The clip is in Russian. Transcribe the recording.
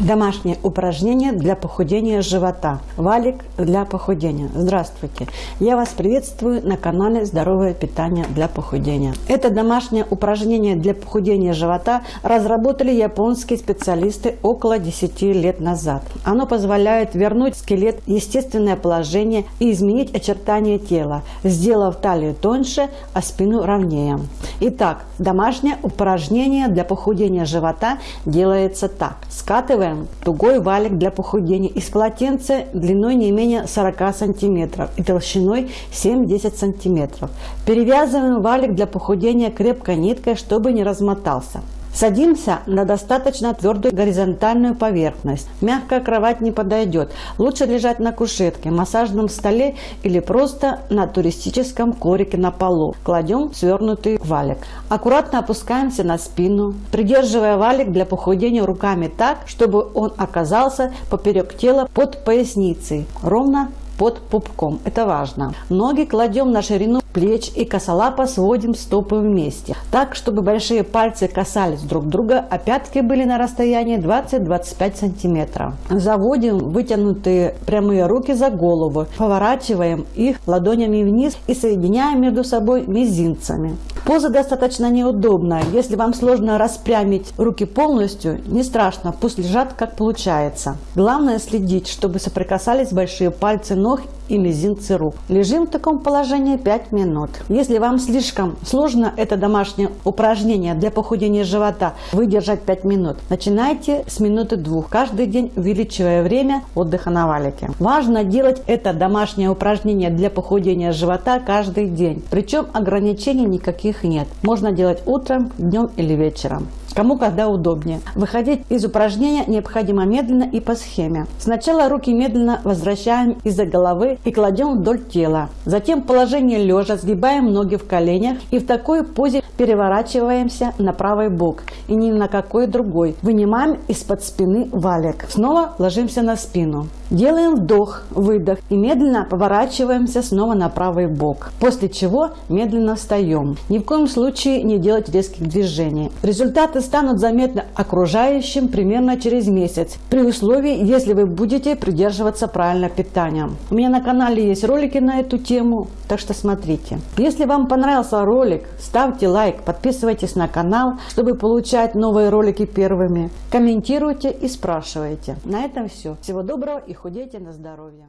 Домашнее упражнение для похудения живота. Валик для похудения. Здравствуйте! Я вас приветствую на канале Здоровое питание для похудения. Это домашнее упражнение для похудения живота разработали японские специалисты около 10 лет назад. Оно позволяет вернуть скелет в естественное положение и изменить очертания тела, сделав талию тоньше, а спину ровнее. Итак, домашнее упражнение для похудения живота делается так. Скатываем Делаем тугой валик для похудения из полотенца длиной не менее 40 сантиметров и толщиной 7-10 сантиметров. Перевязываем валик для похудения крепкой ниткой, чтобы не размотался. Садимся на достаточно твердую горизонтальную поверхность. Мягкая кровать не подойдет. Лучше лежать на кушетке, массажном столе или просто на туристическом коврике на полу. Кладем свернутый валик. Аккуратно опускаемся на спину, придерживая валик для похудения руками так, чтобы он оказался поперек тела под поясницей, ровно под пупком. Это важно. Ноги кладем на ширину плеч и косолапо сводим стопы вместе. Так, чтобы большие пальцы касались друг друга, а пятки были на расстоянии 20-25 сантиметров. Заводим вытянутые прямые руки за голову, поворачиваем их ладонями вниз и соединяем между собой мизинцами. Поза достаточно неудобная. Если вам сложно распрямить руки полностью, не страшно, пусть лежат как получается. Главное следить, чтобы соприкасались большие пальцы ног и мизинцы рук. Лежим в таком положении 5 минут. Если вам слишком сложно это домашнее упражнение для похудения живота выдержать 5 минут, начинайте с минуты двух, каждый день увеличивая время отдыха на валике. Важно делать это домашнее упражнение для похудения живота каждый день. Причем ограничений никаких нет. Можно делать утром, днем или вечером кому когда удобнее. Выходить из упражнения необходимо медленно и по схеме. Сначала руки медленно возвращаем из-за головы и кладем вдоль тела. Затем положение лежа сгибаем ноги в коленях и в такой позе переворачиваемся на правый бок и ни на какой другой. Вынимаем из-под спины валик. Снова ложимся на спину. Делаем вдох, выдох и медленно поворачиваемся снова на правый бок. После чего медленно встаем. Ни в коем случае не делать резких движений. Результаты станут заметны окружающим примерно через месяц, при условии, если вы будете придерживаться правильного питания. У меня на канале есть ролики на эту тему, так что смотрите. Если вам понравился ролик, ставьте лайк, подписывайтесь на канал, чтобы получать новые ролики первыми. Комментируйте и спрашивайте. На этом все. Всего доброго и худейте на здоровье.